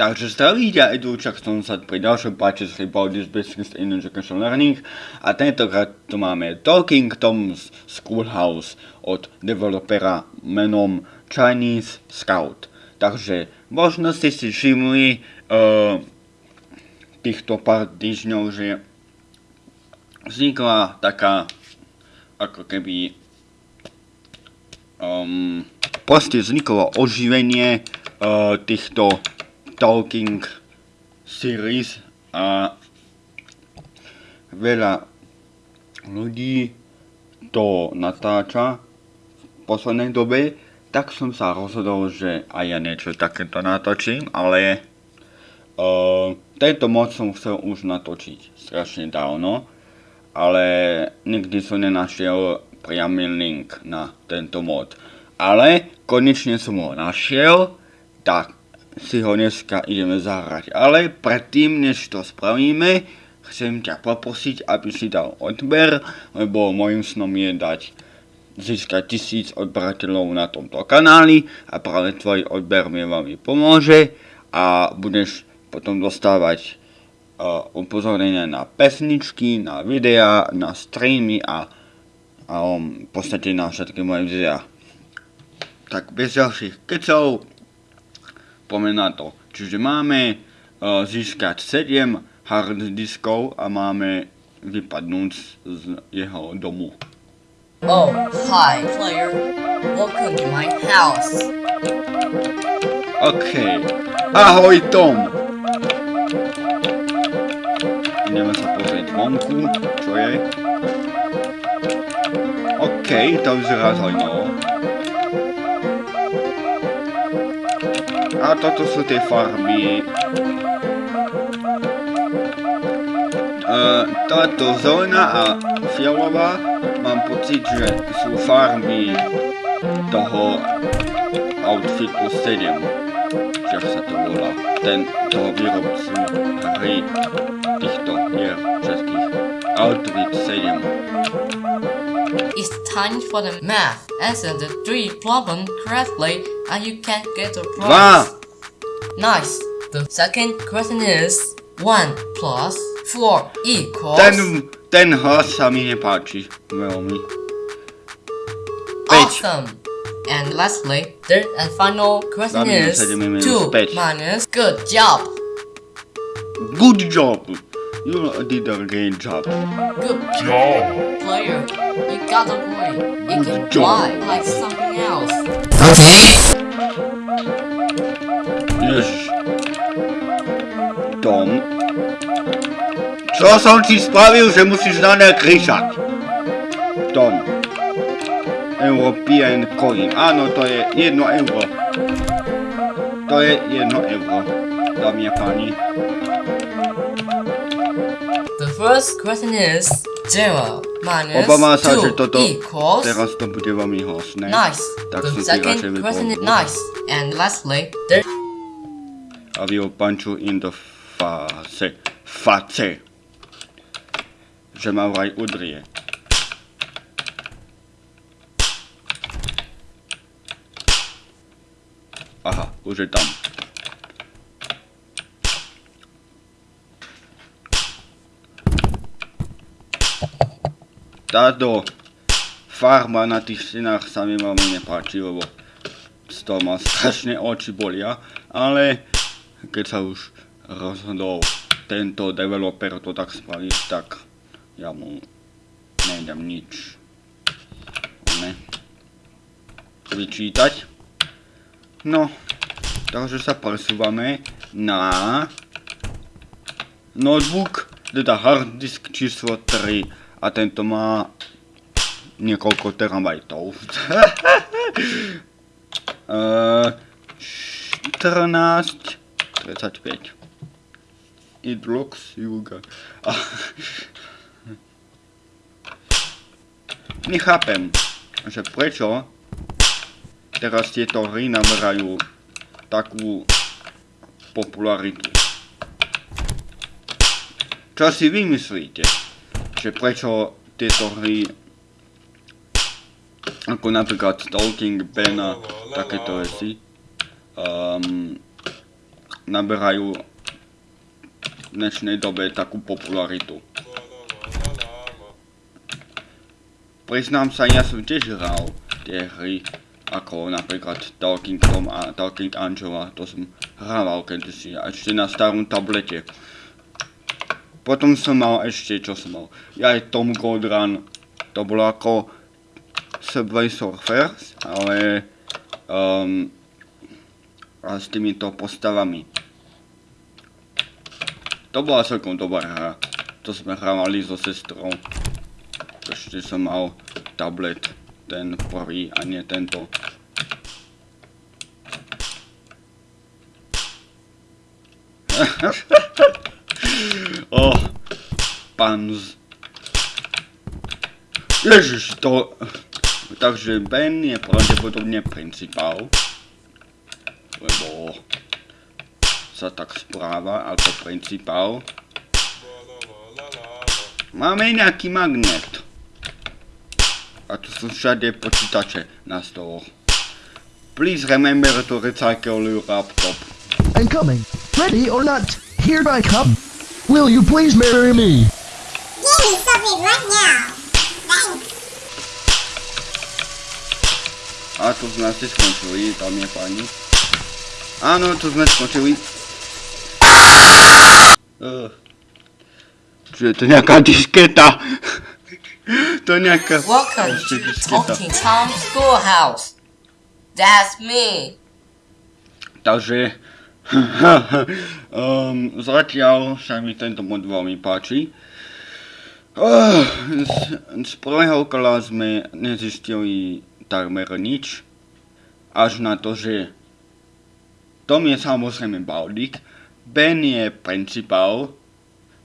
Takže zdravíte, ja Edulčak som sa pri ďalšom páče z Baldur's Business in Education Learning a tentokrát tu máme Talking Tom's Schoolhouse od developera menom Chinese Scout. Takže možno ste si všimli uh, týchto pár týždňov, že vznikla taká ako keby um, proste vzniklo oživenie uh, týchto Talking Series a veľa ľudí to natáča v poslednej dobe, tak som sa rozhodol, že aj ja niečo takéto natočím, ale uh, tento mod som chcel už natočiť strašne dávno, ale nikdy som nenašiel priamy link na tento mod. Ale konečne som ho našiel, tak si ho dneska ideme zahrať. Ale predtým, než to spravíme, chcem ťa poprosiť, aby si dal odber, lebo môjim snom je dať získať tisíc odberateľov na tomto kanáli a práve tvoj odber mi veľmi pomôže a budeš potom dostávať uh, upozornenia na pesničky, na videá, na streamy a, a um, v podstate na všetky moje videá. Tak bez ďalších kecov poďme na to. Čiže máme uh, získať 7 hard diskov a máme vypadnúť z jeho domu. Oh, hi, player. Welcome to my house. OK. Ahoj, Tom. Ideme sa pozrieť vonku, čo je. OK, to vyzerá zaujímavo. Táto a fialová mám pocit, že farby toho outfitu 7. Čiže sa to volá. Ten, toho výrobcu hry všetkých. Outfit 7. It's time for the math. Answer the three problem correctly and you can get a Dva! prize. Nice. The second question is 1 plus 4 equals... Ten, ten hlas sa mi nepáči veľmi. Päť. Awesome. And lastly, third and final question Dva minus is minus 2 minus good job. Good job! You did a great job. Good job. Player, you got a point. You can Good job. fly like something else. Ježiš. Tom. Čo som ti spravil, že musíš na mňa kričať? Tom. European coin. Áno, to je jedno euro. To je jedno euro. Dámy a páni. The first question is 0 minus Obávam sa, že 2 toto equals... teraz to bude veľmi hlasné. Nice. Tak the second question is nice. And lastly, there I will punch you in the face. Face. Že ma vraj udrie. Aha, už je tam. Táto farba na tých stenách sa mi veľmi nepáči, lebo z toho ma strašne oči bolia, ale keď sa už rozhodol tento developer to tak spraviť, tak ja mu nejdem nič ne, vyčítať. No, takže sa presúvame na notebook, teda hard disk číslo 3 a tento má niekoľko terabajtov. uh, 14 35 It looks you got... Nechápem, že prečo teraz tieto hry naberajú takú popularitu. Čo si vymyslíte? Že prečo tieto hry ako napríklad Stalking, Bena, takéto veci um, naberajú dnešnej dobe takú popularitu. Priznám sa, ja som tiež hral tie hry, ako napríklad Talking Tom a Talking Angela, to som hrával kedysi, a ešte na starom tablete. Potom som mal ešte, čo som mal, ja aj Tom Gold Run, to bolo ako Subway Surfers, ale um, a s týmito postavami. To bola celkom dobrá hra. To sme hrávali so sestrou. Ešte som mal tablet, ten prvý a nie tento. oh, pán z... Ježiš, to... Takže Ben je pravdepodobne principál. Lebo sa tak správa ako principál. Máme nejaký magnet. A tu sú všade počítače na stoloch. Please remember to recycle your laptop. I'm coming. Ready or not, here I come. Will you please marry me? Give me something right now. Thanks. A tu sme asi skončili, tam je pani. Áno, tu sme skončili. Uh. Čo je to nejaká disketa? to je nejaká... Welcome to. Talking Tom Schoolhouse. That's me. Takže... um, zatiaľ sa mi tento mod veľmi páči. Uh, z, z prvého kola sme nezistili takmer nič. Až na to, že Tom je samozrejme Baldik, Ben je principál,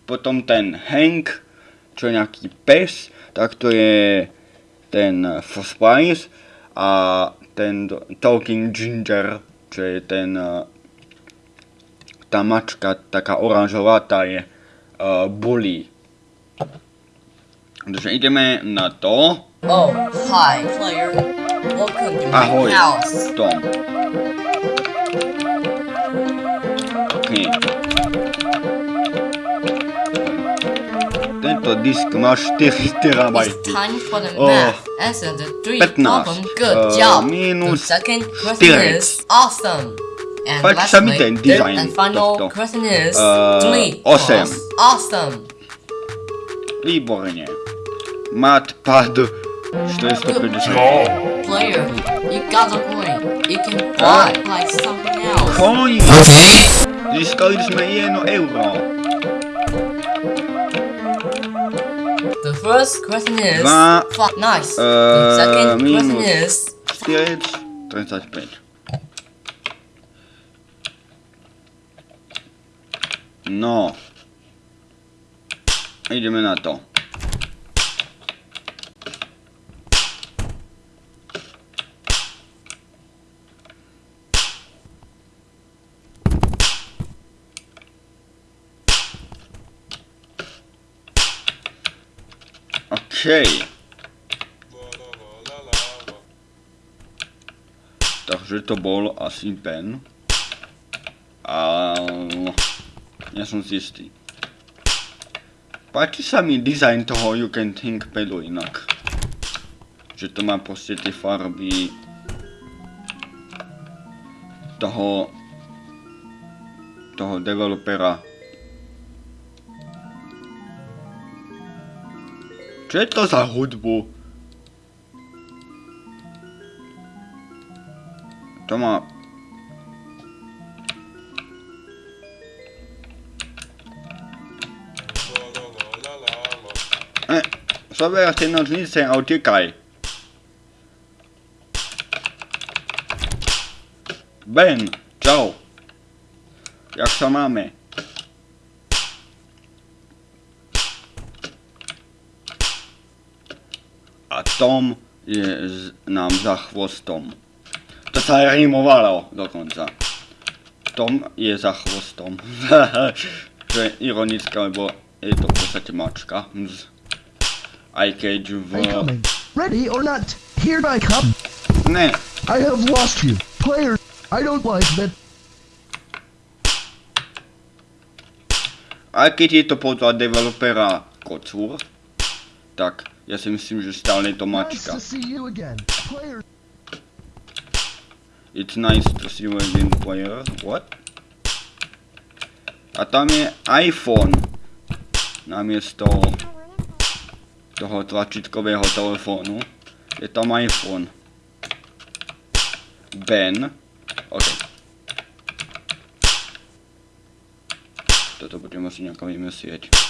potom ten Hank, čo je nejaký pes, tak to je ten Frostprice a ten Talking Ginger, čo je ten uh, tá mačka, taká oranžová, tá je uh, Bully. Takže ideme na to. Oh, hi, player. Welcome to my Ahoj, house. Tom. OK. Tento disk má 4 It's terabajty. time for the Oh. math. Answer the three 15. problem. Good Uh, job. The minus second question 4. is awesome. And Páči sa mi lastly, ten final tohto. Uh, awesome. Výborne. Matpad 450. Player, you got the point. You can fly like something else. Coin! Získali sme 1 euro. The first question is fi- nice. uh, the second question is 4, 35. No. Ideme na to. OK. Takže to bol asi Ben. A ja som si istý. Páči sa mi dizajn toho You Can Think padu inak. Že to má proste tie farby toho toho developera. Čo je to za hudbu? To má... E, zober si nožnice a utekaj. Ben, čau. Jak sa máme? A Tom je z, nám za chvostom. To sa rimovalo dokonca. Tom je za chvostom. Čo je ironické, lebo je to v podstate mačka. Aj keď v... Ready or not, here I come. Ne, I have lost you. Player, I don't like that. aj keď je to podľa developera kocúr, tak ja si myslím, že stále je to mačka. It's nice to see you again, player. What? A tam je iPhone. Namiesto toho tlačítkového telefónu. Je tam iPhone. Ben. OK. Toto budem asi nejako vymyslieť.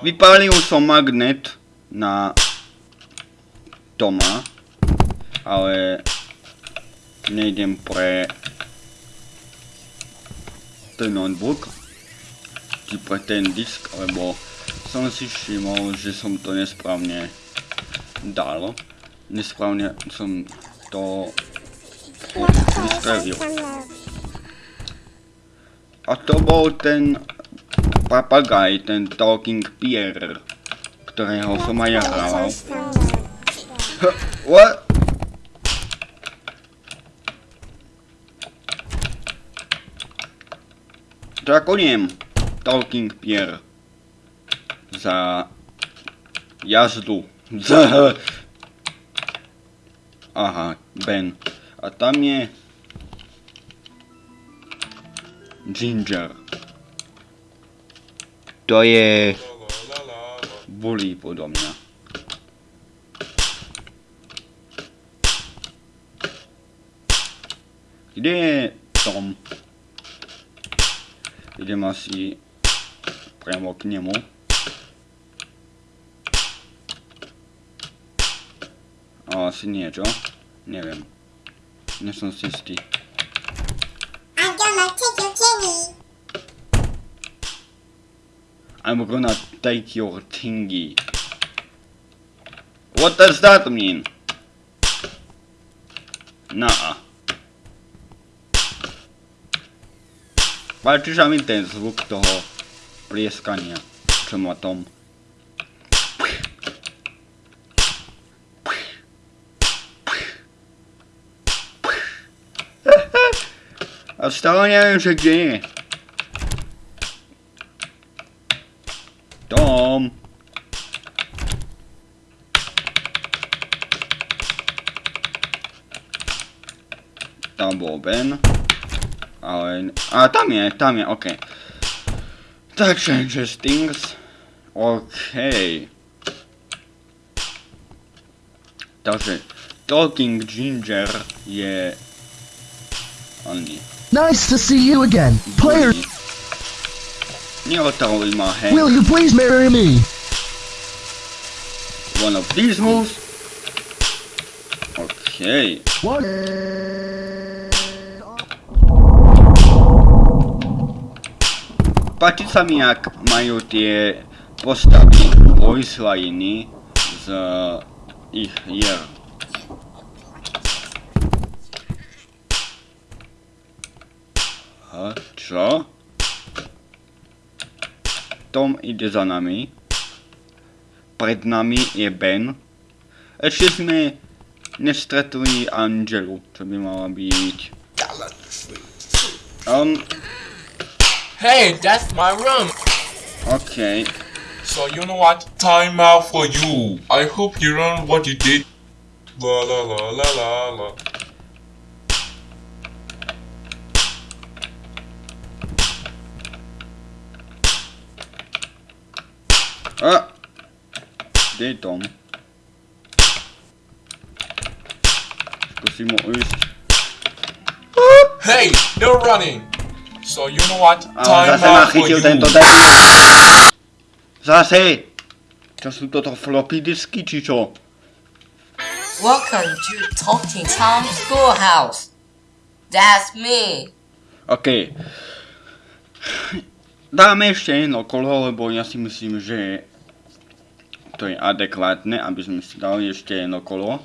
Vypálil som magnet na Toma, ale nejdem pre ten notebook, či pre ten disk, lebo som si všimol, že som to nesprávne dal. Nesprávne som to vystrelil. A to bol ten papagaj, ten Talking Pierre, ktorého som aj ja hrával. What? Drakoniem Talking Pierre za jazdu. Aha, Ben. A tam je Ginger. To je bully mňa. Kde je Tom? Idem asi priamo k nemu. Ale asi nie, čo? Neviem. Nie som si istý. I'm gonna take your thingy. What does that mean? Nah. Páči sa mi ten zvuk toho plieskania, čo má Tom. A stále neviem, že kde je. Tam bol Ben. Ale... A ah, tam je, tam je, OK. That changes things. OK. Takže Talking Ginger je... Oný. Nice to see you again. Player, bully. Neotaluj ma, hej. will you please marry me? One of these moves. Okay. What? Páči sa mi, ak majú tie postavy voice liney z ich hier. Čo? Tom ide za nami. Pred nami je Ben. Ešte sme nestretli Angelu, čo by mala byť. Um, Hey, that's my room. okay. So you know what? Time out for you. I hope you learn what you did. La la la la la la. A! Kde je Tom? Skúsim mu ujsť. Hey, no running. So you know what? Time zase ma out for chytil you. tento debil. Zase! Čo sú toto floppy disky, či čo? Welcome to Talking Tom Schoolhouse. That's me. OK. Dáme ešte jedno kolo, lebo ja si myslím, že to je adekvátne, aby sme si dali ešte jedno kolo.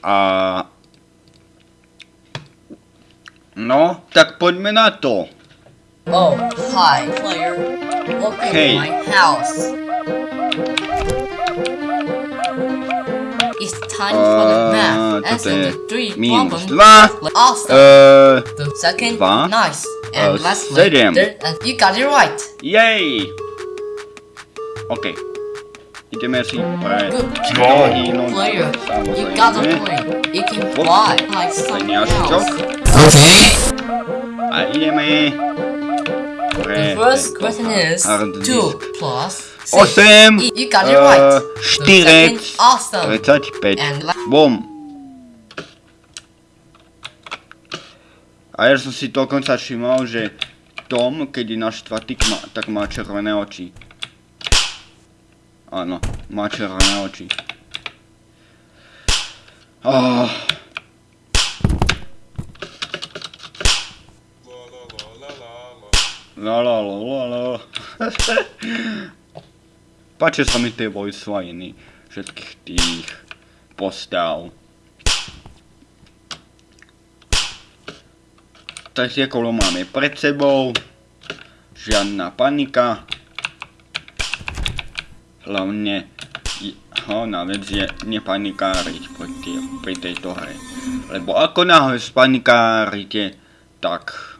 A... No, tak poďme na to. Oh, hi, player. Welcome Hey. to my house. It's time for the Uh, math. to Answer the the three minus problem dva. correctly. Awesome. Eee, the second, dva. nice. And Uh, lastly, sedem. third, and you got it right. jej! OK. Ideme si pre Good job. hodinu, Player, you pre The first question is hard 2 disk. plus 6. Osem, You, you got it uh, right. The štyrec, second, awesome. 35. And la- Bum. A ja som si dokonca všimol, že Tom, keď je naštvatý, tak má červené oči. Áno, má červené oči. Oh, La la la la. la. Páčia sa mi tie voice liny všetkých tých postav. Tretie kolo máme pred sebou. Žiadna panika. Hlavne hlavná vec je nepanikáriť pri, tie, pri tejto hre. Lebo ako náhle spanikárite, tak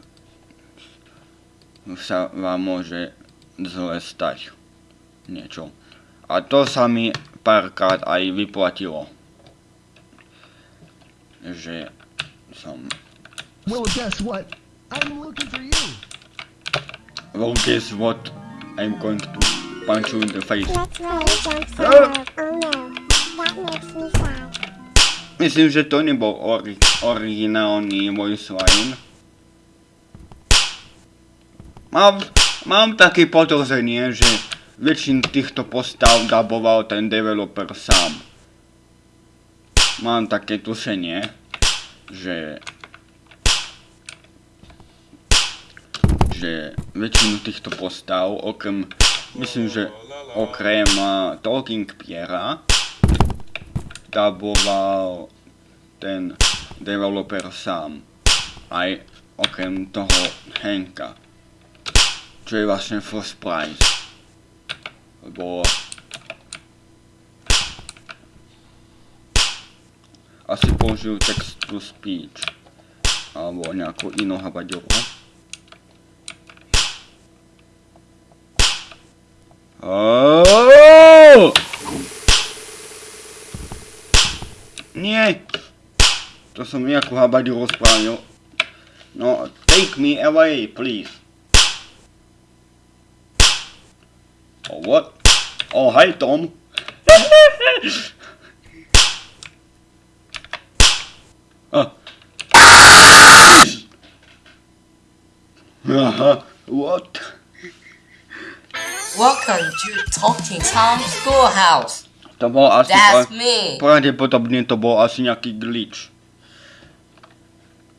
sa vám môže zle stať niečo. A to sa mi párkrát aj vyplatilo. Že som... Well, guess what? I'm looking for you. Well, guess what? I'm going to punch you in the face. Jump forward. Oh no, that makes me sad. Myslím, že to nebol ori- originálny voice line. Mám, mám také podozrenie, že väčšinu týchto postav daboval ten developer sám. Mám také tušenie, že že väčšinu týchto postav, okrem, myslím, že okrem uh, Talking Piera, daboval ten developer sám. Aj okrem toho Henka. Čo je vlastne first prize. Lebo... Asi použijú text to speech. Alebo nejakú inú habaďovu. Nie! To som nejakú habadiu rozprávil. No, take me away, please. Oh, what? Oh, hi, Tom. ah. Aha, what? Welcome to Talking Tom Schoolhouse. To bol asi... That's me. Pravdepodobne to bol asi nejaký glitch.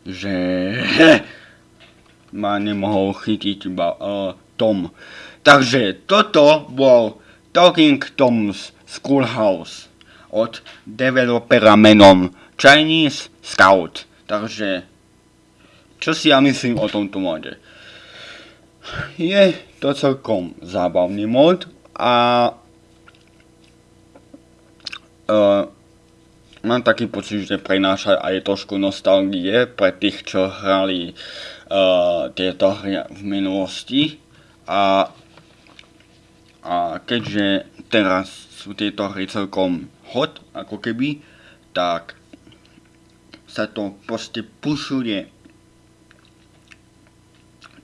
Že... ma nemohol chytiť iba uh, Tom. Takže toto bol Talking Tom's Schoolhouse od developera menom Chinese Scout. Takže čo si ja myslím o tomto mode? Je to celkom zábavný mod a Uh, mám taký pocit, že prenáša aj trošku nostalgie pre tých, čo hrali uh, tieto hry v minulosti. A, a keďže teraz sú tieto hry celkom hot, ako keby, tak sa to proste pušuje.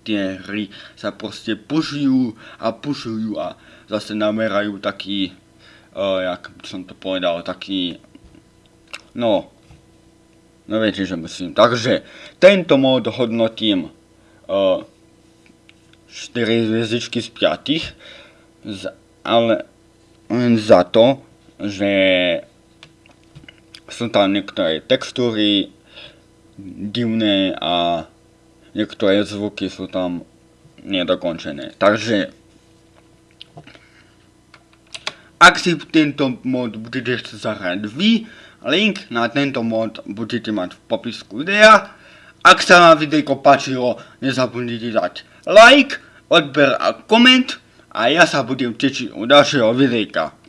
Tie hry sa proste pušujú a pušujú a zase namerajú taký uh, jak by som to povedal, taký, no, no viete, že myslím. Takže, tento mod hodnotím uh, 4 hviezdičky z 5, z, ale len za to, že sú tam niektoré textúry divné a niektoré zvuky sú tam nedokončené. Takže ak si tento mod budete zahrať vy, link na tento mod budete mať v popisku videa. Ak sa vám videjko páčilo, nezabudnite dať like, odber a koment a ja sa budem tešiť u ďalšieho videjka.